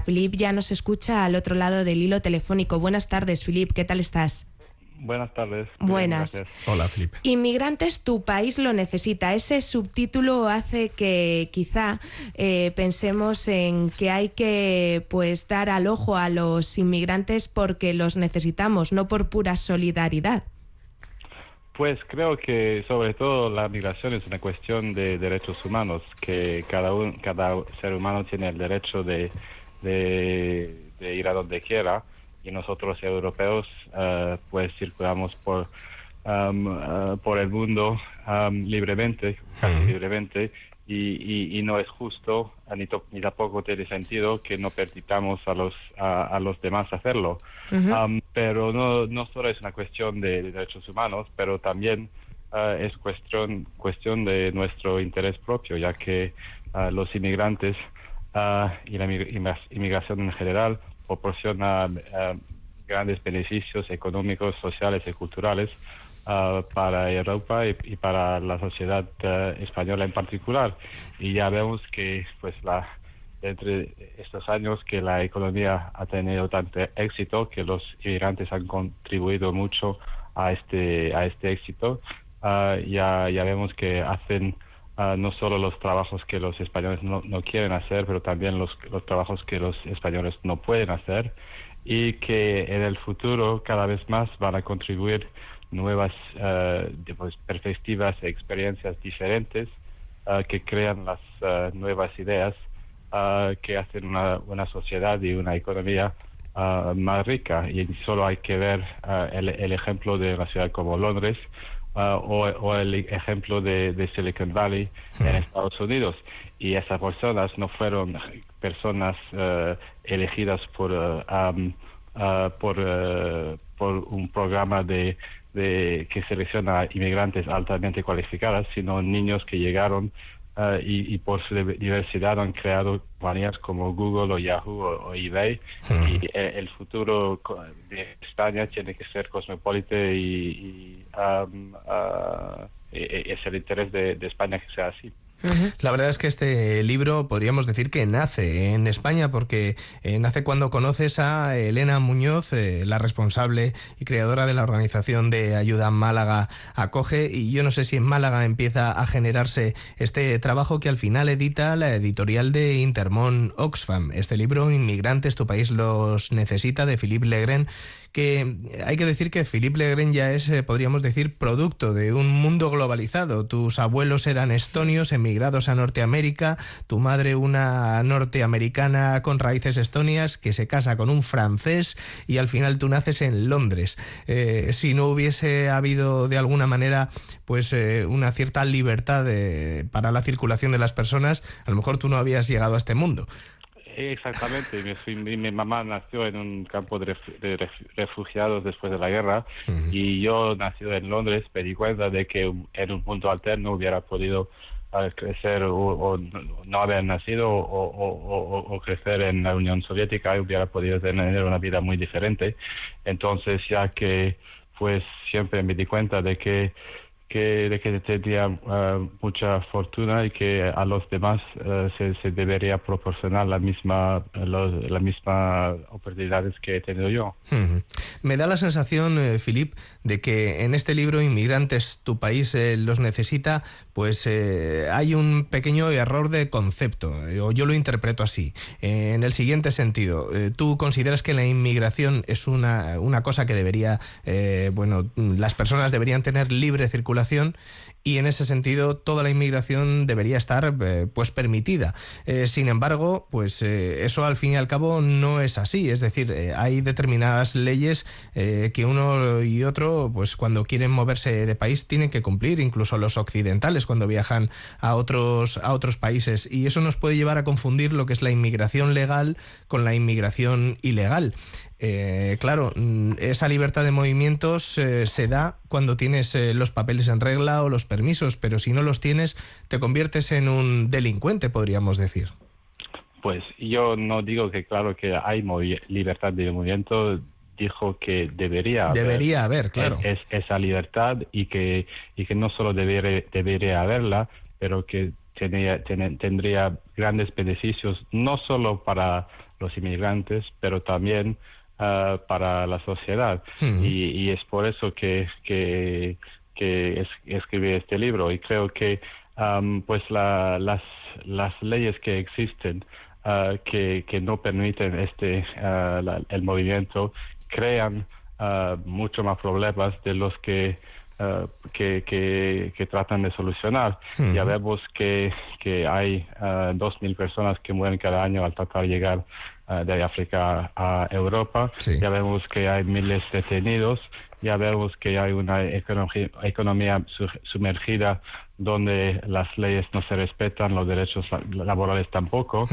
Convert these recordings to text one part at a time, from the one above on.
Filip ya nos escucha al otro lado del hilo telefónico. Buenas tardes, Filip, ¿qué tal estás? Buenas tardes. Buenas. Hola, Felipe. Inmigrantes, tu país lo necesita. Ese subtítulo hace que quizá eh, pensemos en que hay que pues dar al ojo a los inmigrantes porque los necesitamos, no por pura solidaridad. Pues creo que sobre todo la migración es una cuestión de derechos humanos, que cada, cada ser humano tiene el derecho de, de ir a donde quiera y nosotros europeos uh, pues circulamos por um, uh, por el mundo um, libremente casi libremente y, y, no es justo ni, ni, tampoco tiene sentido que no permitamos a los a, los demás hacerlo. Um, pero no no solo es una cuestión de, derechos humanos pero también uh, es cuestión cuestión de nuestro interés propio ya que los inmigrantes y la inmigración en general proporciona eh, grandes beneficios económicos, sociales y culturales eh, para Europa y, para la sociedad eh, española en particular. Y ya vemos que, pues, la entre estos años que la economía ha tenido tanto éxito, que los inmigrantes han contribuido mucho a este a este éxito, ya ya vemos que hacen no solo los trabajos que los españoles no, no quieren hacer, pero también los, trabajos que los españoles no pueden hacer y que en el futuro cada vez más van a contribuir nuevas uh, pues, perspectivas e experiencias diferentes uh, que crean las uh, nuevas ideas que hacen una, una sociedad y una economía más rica. Y solo hay que ver el, el, ejemplo de una ciudad como Londres, Uh, o, el ejemplo de, Silicon Valley en. Estados Unidos. Y esas personas no fueron personas uh, elegidas por, uh, um, por, por un programa de, de que selecciona inmigrantes altamente cualificadas, sino niños que llegaron Uh, y, por su diversidad han creado compañías como Google o Yahoo o, eBay y eh, el futuro de España tiene que ser cosmopolita y, um, uh, es el interés de España que sea así. La verdad es que este libro podríamos decir que nace en España porque eh, nace cuando conoces a Elena Muñoz, eh, la responsable y creadora de la organización de ayuda Málaga Acoge. Y yo no sé si en Málaga empieza a generarse este trabajo que al final edita la editorial de Intermón Oxfam, este libro Inmigrantes, tu país los necesita de Philippe Legren que hay que decir que Philippe Legren ya es, eh, podríamos decir, producto de un mundo globalizado. Tus abuelos eran estonios, emigrados a Norteamérica, tu madre una norteamericana con raíces estonias que se casa con un francés y al final tú naces en Londres. Eh, si no hubiese habido de alguna manera pues eh, una cierta libertad para la circulación de las personas, a lo mejor tú no habías llegado a este mundo. Exactamente, mi, mi, mamá nació en un campo de, refugiados después de la guerra y yo nacido en Londres me di cuenta de que en un punto alterno hubiera podido crecer o, no haber nacido o, crecer en la Unión Soviética y hubiera podido tener una vida muy diferente. Entonces ya que pues siempre me di cuenta de que que, de que tendría uh, mucha fortuna y que a los demás uh, se, se, debería proporcionar la misma los, la misma oportunidades que he tenido yo. Me da la sensación, eh, Filip, de que en este libro Inmigrantes, tu país eh, los necesita, pues eh, hay un pequeño error de concepto, o yo lo interpreto así. en el siguiente sentido, ¿tú consideras que la inmigración es una, una cosa que debería, bueno, las personas deberían tener libre circulación población y en ese sentido toda la inmigración debería estar eh, pues permitida. Eh, sin embargo, pues eh, eso al fin y al cabo no es así. Es decir, hay determinadas leyes que uno y otro, pues cuando quieren moverse de país tienen que cumplir, incluso los occidentales cuando viajan a otros a otros países. Y eso nos puede llevar a confundir lo que es la inmigración legal con la inmigración ilegal. Claro, mm, esa libertad de movimientos se da cuando tienes los papeles en regla o los permisos, pero si no los tienes, te conviertes en un delincuente, podríamos decir. Pues yo no digo que claro que hay libertad de movimiento, dijo que debería haber, debería haber claro es, esa libertad y que y que no solo debería, debería haberla pero que tendría grandes beneficios no solo para los inmigrantes, pero también uh, para la sociedad. y, y, es por eso que, que, que escribí este libro y creo que um, pues la, las, las leyes que existen uh, que, que no permiten este uh, el movimiento crean uh, mucho más problemas de los que que, que, que, tratan de solucionar. Ya vemos que, que hay dos mil personas que mueren cada año al tratar de llegar de África a Europa. Ya vemos que hay miles de detenidos. Ya vemos que hay una economía sumergida donde las leyes no se respetan, los derechos laborales tampoco.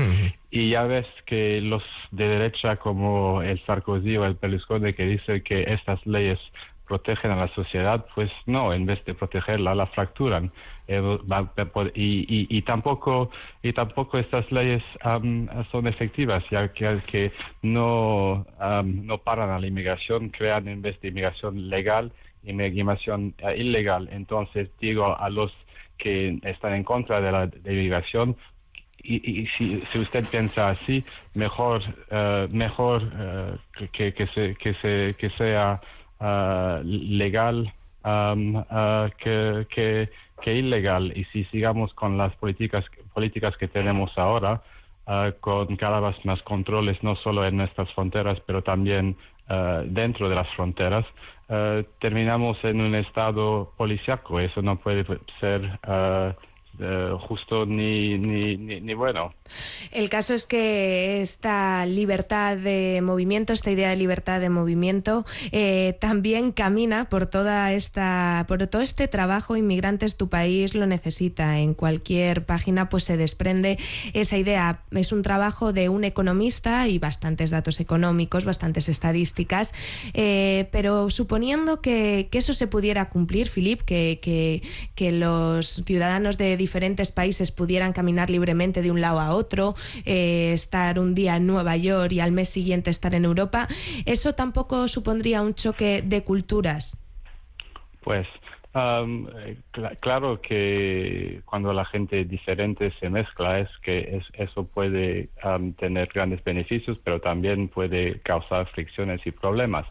Y ya ves que los de derecha como el Sarkozy o el Berlusconi que dicen que estas leyes protegen a la sociedad, pues no, en vez de protegerla, la fracturan. Eh, y, y, tampoco y tampoco estas leyes son efectivas, ya que, que no, no paran a la inmigración, crean en vez de inmigración legal, inmigración uh, ilegal. Entonces digo a los que están en contra de la inmigración, y, si, si, usted piensa así, mejor, uh, mejor uh, que, que, se, que, se, que sea legal um, que, que, que, ilegal. Y si sigamos con las políticas, políticas que tenemos ahora, con cada vez más controles, no solo en nuestras fronteras, pero también dentro de las fronteras, terminamos en un estado policiaco. Eso no puede ser uh, justo ni, ni, ni, ni, bueno. El caso es que esta libertad de movimiento, esta idea de libertad de movimiento, eh, también camina por toda esta, por todo este trabajo. Inmigrantes, tu país lo necesita. En cualquier página, pues se desprende esa idea. Es un trabajo de un economista y bastantes datos económicos, bastantes estadísticas. Eh, pero suponiendo que, que, eso se pudiera cumplir, Filip, que, que, que los ciudadanos de diferentes países pudieran caminar libremente de un lado a otro, eh, estar un día en Nueva York y al mes siguiente estar en Europa, ¿eso tampoco supondría un choque de culturas? Pues um, cl claro que cuando la gente diferente se mezcla es que es, eso puede tener grandes beneficios, pero también puede causar fricciones y problemas.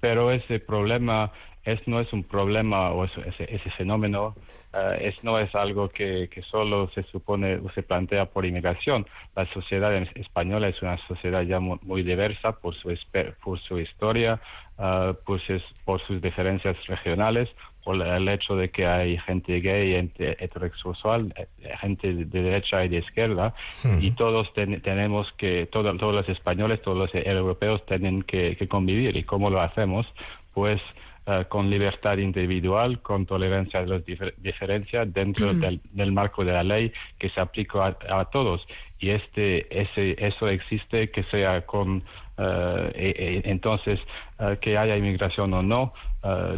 Pero ese problema es, no es un problema o ese, ese fenómeno uh, es, no es algo que, que, solo se supone o se plantea por inmigración. La sociedad española es una sociedad ya muy, muy diversa por su, por su historia, uh, pues es, por sus diferencias regionales, por el hecho de que hay gente gay, gente heterosexual, eh, gente de derecha y de izquierda, hmm. y todos ten, tenemos que, todo, todos los españoles, todos los europeos tienen que, que convivir. ¿Y cómo lo hacemos? Pues uh, con libertad individual, con tolerancia de las difer diferencias dentro del, del, marco de la ley que se aplica a, a, todos. Y este, ese, eso existe que sea con, uh, e, e, entonces, uh, que haya inmigración o no,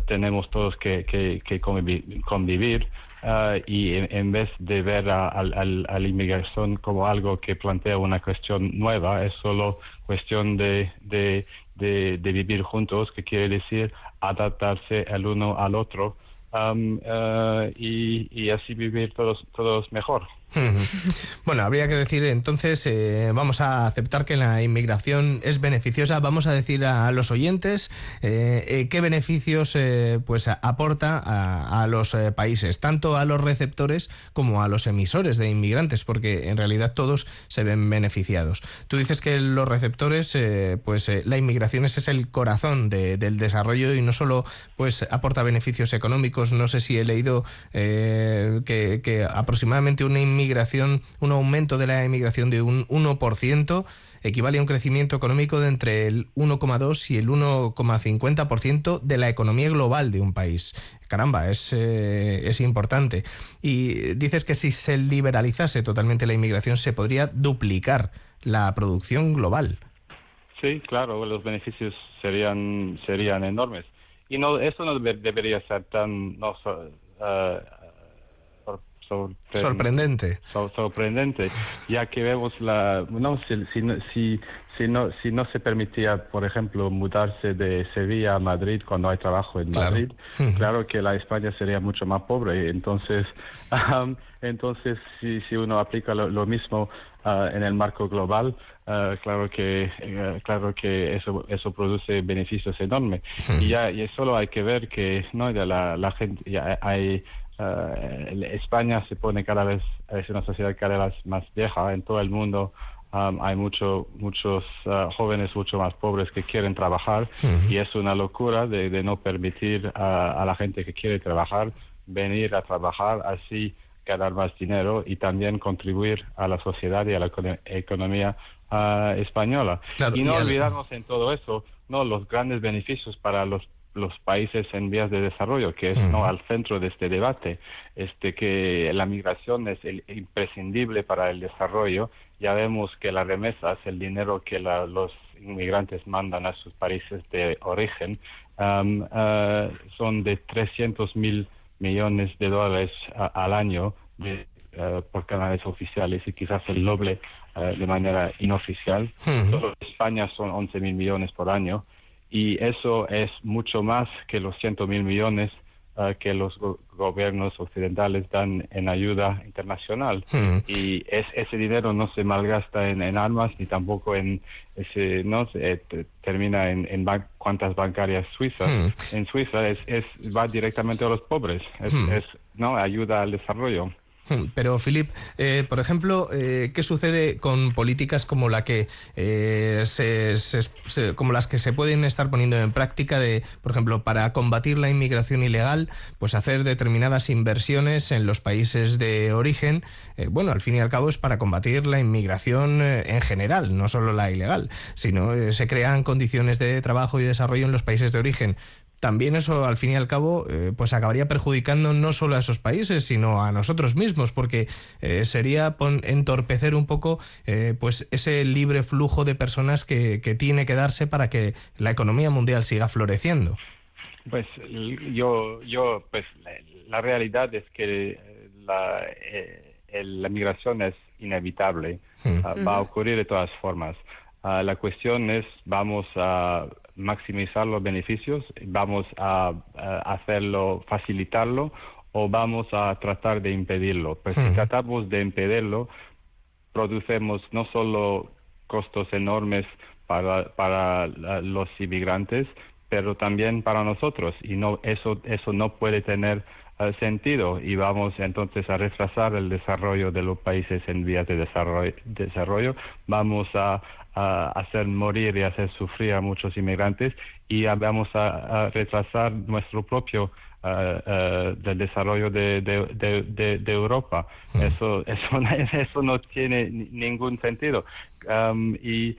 tenemos todos que, que, que convivir. convivir y en, en, vez de ver a, a, a, la inmigración como algo que plantea una cuestión nueva, es solo cuestión de, de, de, de vivir juntos, que quiere decir adaptarse el uno al otro um, uh, y, y, así vivir todos, todos mejor. Bueno, habría que decir entonces, eh, vamos a aceptar que la inmigración es beneficiosa, vamos a decir a, los oyentes eh, eh, qué beneficios pues aporta a, los países, tanto a los receptores como a los emisores de inmigrantes, porque en realidad todos se ven beneficiados. Tú dices que los receptores, pues la inmigración ese es el corazón de, del desarrollo y no solo pues aporta beneficios económicos, no sé si he leído que, que aproximadamente una inmigración migración, un aumento de la emigración de un 1%, equivale a un crecimiento económico de entre el 1,2 y el 1,50% de la economía global de un país. Caramba, es, eh, es importante. Y dices que si se liberalizase totalmente la inmigración se podría duplicar la producción global. Sí, claro, los beneficios serían serían enormes. Y no eso no debería ser tan no, uh, sorprendente. sorprendente, ya que vemos la... No, si, si, si, no, si no se permitía, por ejemplo, mudarse de Sevilla a Madrid cuando hay trabajo en Madrid, claro que la España sería mucho más pobre. Entonces, entonces si, si uno aplica lo, mismo ah, en el marco global, ah, claro que eh, claro que eso eso produce beneficios enormes. Y ya y solo hay que ver que no ya la, la gente ya hay uh, España se pone cada vez, es una sociedad cada vez más vieja en todo el mundo. Um, hay mucho, muchos uh, jóvenes mucho más pobres que quieren trabajar y es una locura de, de no permitir a la gente que quiere trabajar venir a trabajar así ganar más dinero y también contribuir a la sociedad y a la economía uh, española. y no olvidarnos en todo eso, no los grandes beneficios para los los países en vías de desarrollo, que es no al centro de este debate, este que la migración es el, imprescindible para el desarrollo. Ya vemos que las remesas, el dinero que los inmigrantes mandan a sus países de origen, uh, son de 300 mil millones de dólares al año de, uh, por canales oficiales y quizás el doble uh, de manera inoficial. Solo en España son 11 mil millones por año y eso es mucho más que los ciento mil millones uh, que los gobiernos occidentales dan en ayuda internacional. Hmm. Y es, ese dinero no se malgasta en, armas ni tampoco en ese, no termina en, en cuentas bancarias suizas. Hmm. En Suiza es, es, va directamente a los pobres, es, hmm. es no ayuda al desarrollo. Pero, Filip, eh, por ejemplo, eh, ¿qué sucede con políticas como, eh, como las que se pueden estar poniendo en práctica de, por ejemplo, para combatir la inmigración ilegal, pues hacer determinadas inversiones en los países de origen? bueno, al fin y al cabo es para combatir la inmigración en general, no solo la ilegal, sino se crean condiciones de trabajo y desarrollo en los países de origen también eso al fin y al cabo eh, pues acabaría perjudicando no solo a esos países sino a nosotros mismos porque eh, sería entorpecer un poco eh, pues ese libre flujo de personas que, tiene que darse para que la economía mundial siga floreciendo. Pues yo yo pues la, realidad es que la, la migración es inevitable. Hmm. ah, va a ocurrir de todas formas. Ah, la cuestión es vamos a maximizar los beneficios, vamos a, hacerlo, facilitarlo o vamos a tratar de impedirlo. Pues si tratamos de impedirlo, producemos no solo costos enormes para, para los inmigrantes, pero también para nosotros y no eso eso no puede tener sentido y vamos entonces a retrasar el desarrollo de los países en vías de desarrollo, desarrollo. vamos a, hacer morir y hacer sufrir a muchos inmigrantes y vamos a, retrasar nuestro propio uh, del desarrollo de, de, Europa. Mm. Eso, eso, eso no tiene ningún sentido. Um, y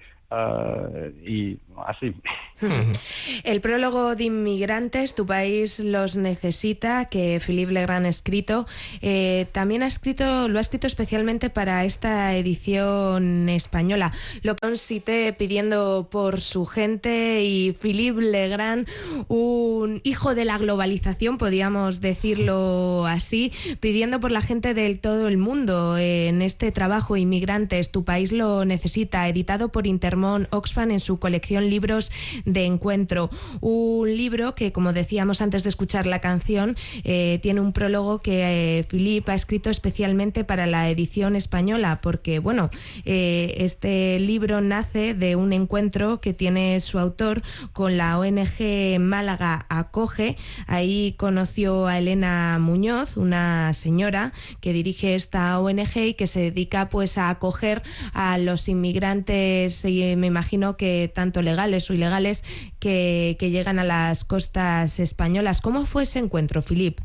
Y así. El prólogo de inmigrantes, tu país los necesita, que Philippe Legrand ha escrito, eh, también ha escrito, lo ha escrito especialmente para esta edición española. Lo consiste pidiendo por su gente y Philippe Legrand, un hijo de la globalización, podríamos decirlo así, pidiendo por la gente del todo el mundo en este trabajo Inmigrantes, tu país lo necesita, editado por Intermón Oxfam en su colección Libros de Encuentro. Un libro que, como decíamos antes de escuchar la canción, eh, tiene un prólogo que eh, ha escrito especialmente para la edición española, porque, bueno, eh, este libro nace de un encuentro que tiene su autor con la ONG Málaga Acoge. Ahí conoció a Elena Muñoz, una señora que dirige esta ONG y que se dedica pues a acoger a los inmigrantes y me imagino que tanto legales o ilegales que, llegan a las costas españolas. ¿Cómo fue ese encuentro, Filip?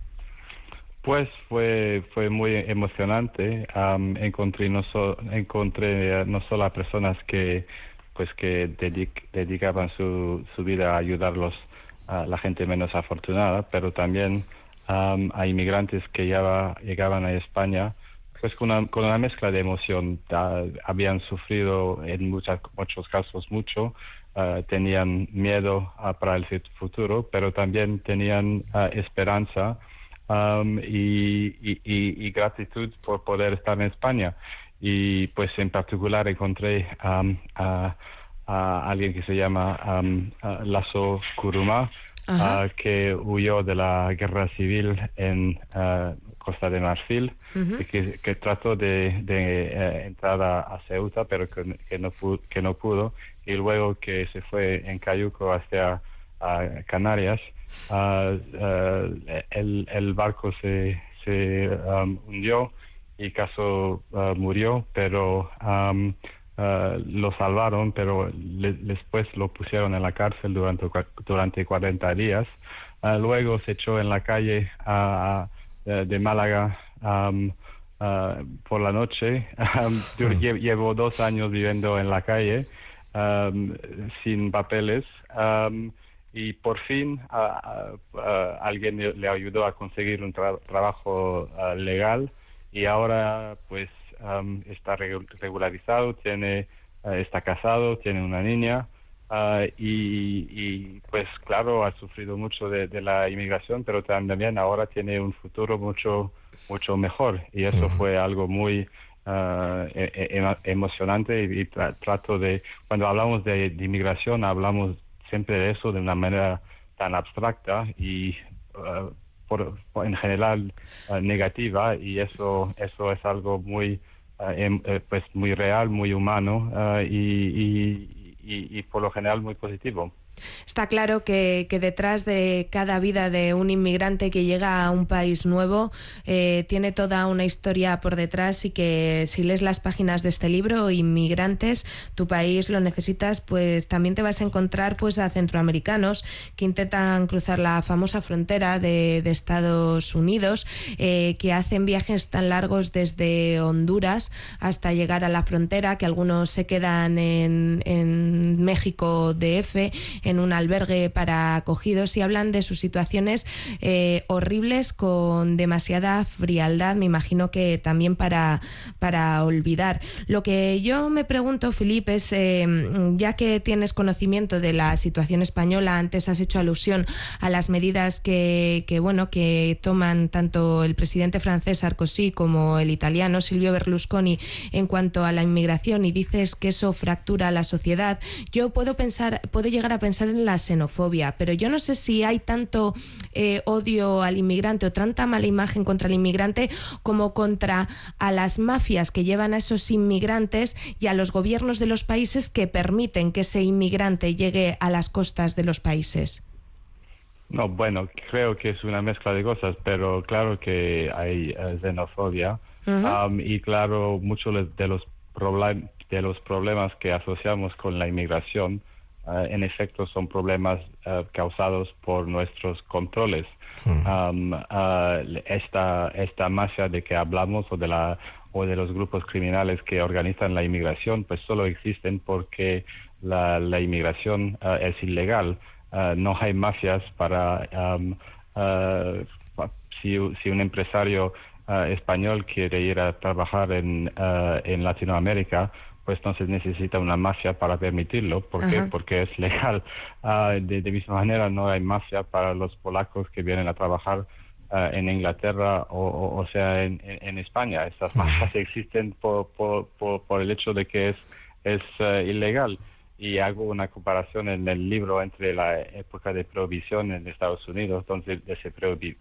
Pues fue, fue muy emocionante. encontré, no encontré no solo a personas que pues que dedicaban su, su vida a ayudarlos a la gente menos afortunada, pero también a inmigrantes que ya llegaban a España pues con una, con una mezcla de emoción. habían sufrido en muchas, muchos casos mucho, ah, tenían miedo ah, para el futuro, pero también tenían ah, esperanza y, gratitud por poder estar en España. Y pues en particular encontré a, alguien que se llama um, Lasso Kuruma, uh, que huyó de la guerra civil en uh, Costa de Marfil, y que, trató de, eh, entrar a, Ceuta, pero que, no pudo, que no pudo, y luego que se fue en Cayuco hacia Canarias Ah, ah, el, el, barco se, se um, hundió y Caso murió, pero um, lo salvaron, pero después lo pusieron en la cárcel durante, durante 40 días. luego se echó en la calle de Málaga um, por la noche. llevo dos años viviendo en la calle sin papeles y por fin alguien le, ayudó a conseguir un trabajo legal y ahora pues está regularizado, tiene está casado, tiene una niña y, pues claro ha sufrido mucho de, la inmigración, pero también ahora tiene un futuro mucho mucho mejor. Y eso fue algo muy e, emocionante y, trato de cuando hablamos de inmigración hablamos siempre de eso de una manera tan abstracta y por, en general uh, negativa y eso eso es algo muy uh, em, eh, pues muy real muy humano y, y, por lo general muy positivo Está claro que, detrás de cada vida de un inmigrante que llega a un país nuevo eh, tiene toda una historia por detrás y que si lees las páginas de este libro, Inmigrantes, tu país lo necesitas, pues también te vas a encontrar pues a centroamericanos que intentan cruzar la famosa frontera de, Estados Unidos, eh, que hacen viajes tan largos desde Honduras hasta llegar a la frontera, que algunos se quedan en, en México DF, en un albergue para acogidos y hablan de sus situaciones eh, horribles con demasiada frialdad, me imagino que también para, para olvidar. Lo que yo me pregunto, Felipe, es, eh, ya que tienes conocimiento de la situación española, antes has hecho alusión a las medidas que bueno, que toman tanto el presidente francés Sarkozy como el italiano Silvio Berlusconi en cuanto a la inmigración y dices que eso fractura la sociedad, yo puedo pensar, puedo llegar a pensar en la xenofobia, pero yo no sé si hay tanto eh, odio al inmigrante o tanta mala imagen contra el inmigrante como contra a las mafias que llevan a esos inmigrantes y a los gobiernos de los países que permiten que ese inmigrante llegue a las costas de los países. No, bueno, creo que es una mezcla de cosas, pero claro que hay eh, xenofobia um, y claro, muchos de los, de los problemas que asociamos con la inmigración eh, en efecto son problemas eh, causados por nuestros controles. Hmm. Eh, esta, esta masa de que hablamos o de, la, o de los grupos criminales que organizan la inmigración, pues solo existen porque la, la inmigración es ilegal. no hay mafias para... si, si un empresario español quiere ir a trabajar en, en Latinoamérica, pues entonces necesita una mafia para permitirlo. ¿Por qué? Porque es legal. Ah, de, misma manera, no hay mafia para los polacos que vienen a trabajar ah, en Inglaterra o, o, sea en, en, España. Estas mafias existen por, por, por, el hecho de que es, es ah, ilegal. Y hago una comparación en el libro entre la época de prohibición en Estados Unidos, donde se prohibió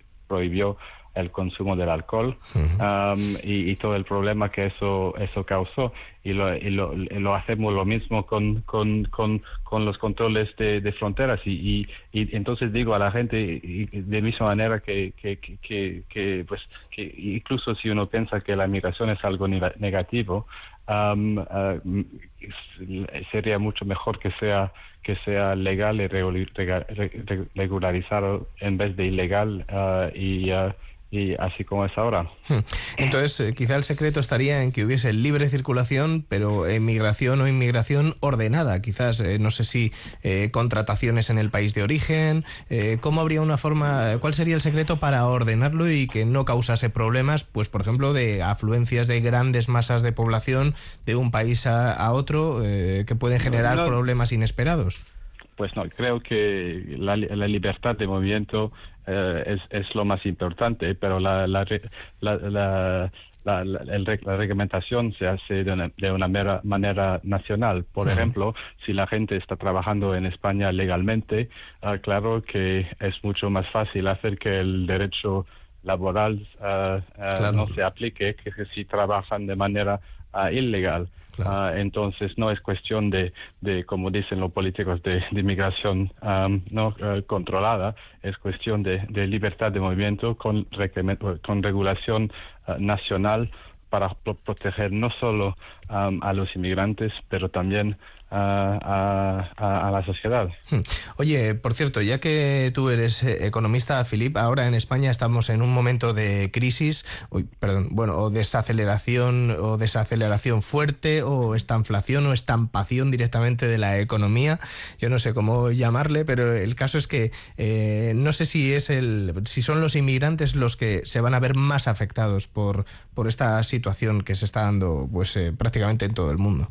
el consumo del alcohol um, y, todo el problema que eso eso causó. Y lo, y lo, hacemos lo mismo con, con, con, con los controles de, de fronteras. Y, y, entonces digo a la gente de misma manera que, que, que, que, pues que incluso si uno piensa que la migración es algo negativo um, uh, sería mucho mejor que sea que sea legal y regularizado en vez de ilegal uh, y uh, y así como es ahora. Hmm. Entonces, eh, quizá el secreto estaría en que hubiese libre circulación, pero inmigración o inmigración ordenada. Quizás, eh, no sé si eh, contrataciones en el país de origen. ¿Cómo habría una forma, cuál sería el secreto para ordenarlo y que no causase problemas, pues por ejemplo, de afluencias de grandes masas de población de un país a, otro que pueden generar problemas inesperados? pues no, creo que la, libertad de movimiento es, es, lo más importante, pero la, la, la, la, reglamentación se hace de una, de una mera manera nacional. Por ejemplo, si la gente está trabajando en España legalmente, ah, claro que es mucho más fácil hacer que el derecho laboral ah, ah, no se aplique que si trabajan de manera ilegal. Entonces no es cuestión de, de, como dicen los políticos, de, inmigración no controlada, es cuestión de, de, libertad de movimiento con, con regulación nacional para proteger no solo a los inmigrantes, pero también a, la sociedad. Hmm. Oye, por cierto, ya que tú eres eh, economista, Filip, ahora en España estamos en un momento de crisis, perdón, bueno, o desaceleración o desaceleración fuerte, o estanflación o estampación directamente de la economía. Yo no sé cómo llamarle, pero el caso es que eh, no sé si es el, si son los inmigrantes los que se van a ver más afectados por, por esta situación que se está dando, pues eh, prácticamente en todo el mundo.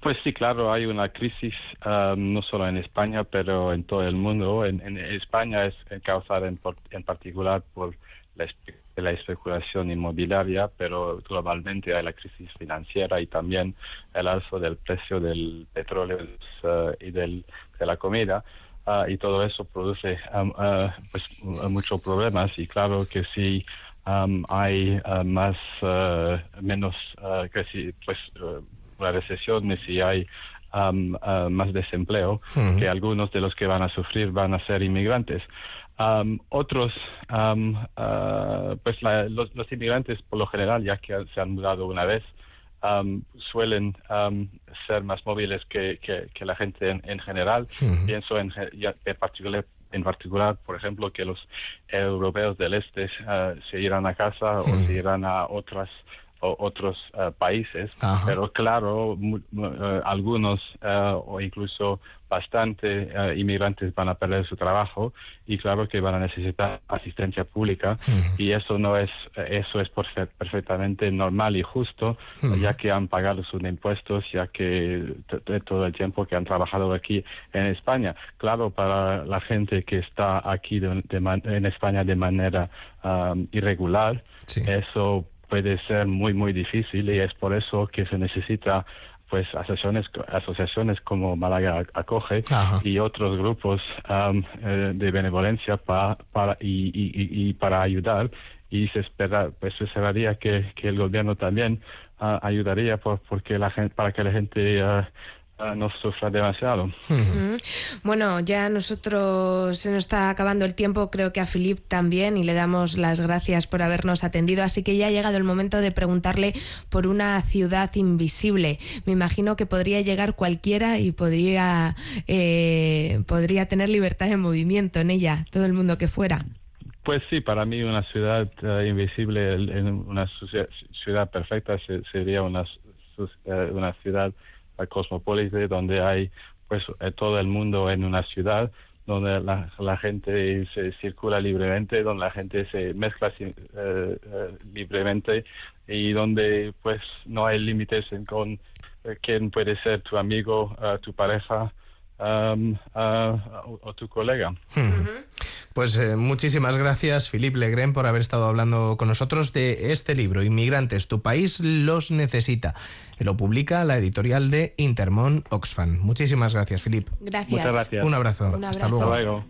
Pues sí, claro, hay una crisis um, no solo en España, pero en todo el mundo. En, España es causada en, particular por la, especulación inmobiliaria, pero globalmente hay la crisis financiera y también el alzo del precio del petróleo uh, y del, de la comida. Uh, y todo eso produce uh, pues, muchos problemas y claro que si um, hay más menos pues la recesión y si hay um, uh, más desempleo, que algunos de los que van a sufrir van a ser inmigrantes. Um, otros, um, uh, pues los, inmigrantes por lo general, ya que se han mudado una vez, suelen ser más móviles que, que, la gente en, general. Pienso en, en, particular, en particular, por ejemplo, que los europeos del este uh, se irán a casa o se irán a otras otros eh, países, pero claro, eh, algunos eh, o incluso bastante inmigrantes van a perder su trabajo y claro que van a necesitar asistencia pública y eso no es eso es perfectamente normal y justo ya que han pagado sus impuestos ya que todo el tiempo que han trabajado aquí en España. Claro para la gente que está aquí en España de manera irregular eso puede ser muy, muy difícil y es por eso que se necesita pues asociaciones asociaciones como Málaga acoge y otros grupos um, eh, de benevolencia para y, y, y, para ayudar. Y se espera pues se esperaría que, que el gobierno también uh, ayudaría por, porque la gente para que la gente uh, no sufra demasiado. Bueno, ya nosotros se nos está acabando el tiempo, creo que a Filip también, y le damos las gracias por habernos atendido. Así que ya ha llegado el momento de preguntarle por una ciudad invisible. Me imagino que podría llegar cualquiera y podría, eh, podría tener libertad de movimiento en ella, todo el mundo que fuera. Pues sí, para mí una ciudad eh, invisible, una ciudad perfecta sería una, una ciudad cosmopolita donde hay pues eh, todo el mundo en una ciudad donde la, gente se circula libremente, donde la gente se mezcla eh, eh, libremente y donde pues no hay límites en con quién puede ser tu amigo, tu pareja um, o tu colega. Pues eh, muchísimas gracias, Philippe Legren, por haber estado hablando con nosotros de este libro, Inmigrantes, tu país los necesita. Lo publica la editorial de Intermon Oxfam. Muchísimas gracias, Philippe. Gracias. Muchas gracias. Un abrazo. Hasta luego.